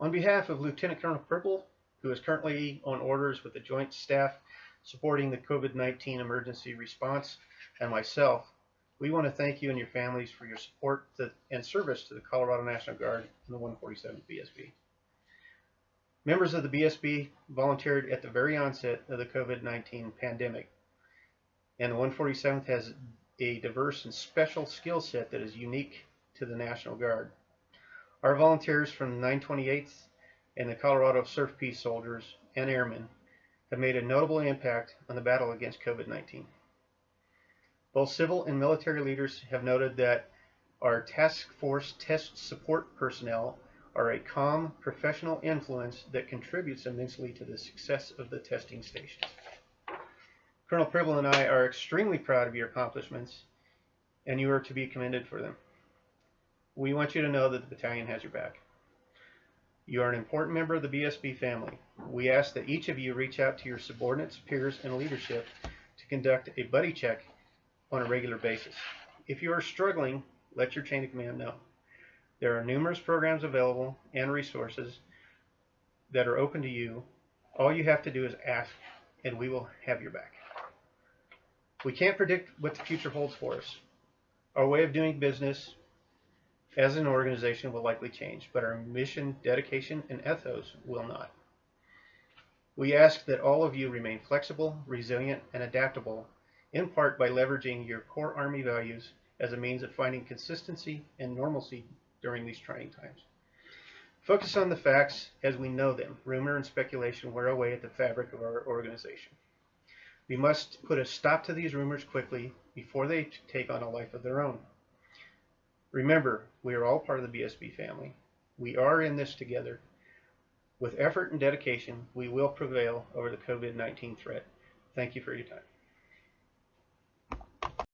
On behalf of Lieutenant Colonel Pribble, who is currently on orders with the Joint Staff supporting the COVID-19 emergency response, and myself, we want to thank you and your families for your support to, and service to the Colorado National Guard and the 147th BSB. Members of the BSB volunteered at the very onset of the COVID-19 pandemic, and the 147th has a diverse and special skill set that is unique to the National Guard. Our volunteers from the 928th and the Colorado CERFP Soldiers and Airmen have made a notable impact on the battle against COVID-19. Both civil and military leaders have noted that our task force test support personnel are a calm, professional influence that contributes immensely to the success of the testing stations. Colonel Pribble and I are extremely proud of your accomplishments, and you are to be commended for them. We want you to know that the battalion has your back. You are an important member of the BSB family. We ask that each of you reach out to your subordinates, peers, and leadership to conduct a buddy check on a regular basis. If you are struggling, let your chain of command know. There are numerous programs available and resources that are open to you. All you have to do is ask, and we will have your back. We can't predict what the future holds for us. Our way of doing business as an organization will likely change, but our mission, dedication, and ethos will not. We ask that all of you remain flexible, resilient, and adaptable, in part by leveraging your core Army values as a means of finding consistency and normalcy during these trying times. Focus on the facts as we know them. Rumor and speculation wear away at the fabric of our organization. We must put a stop to these rumors quickly before they take on a life of their own. Remember, we are all part of the BSB family. We are in this together. With effort and dedication, we will prevail over the COVID-19 threat. Thank you for your time.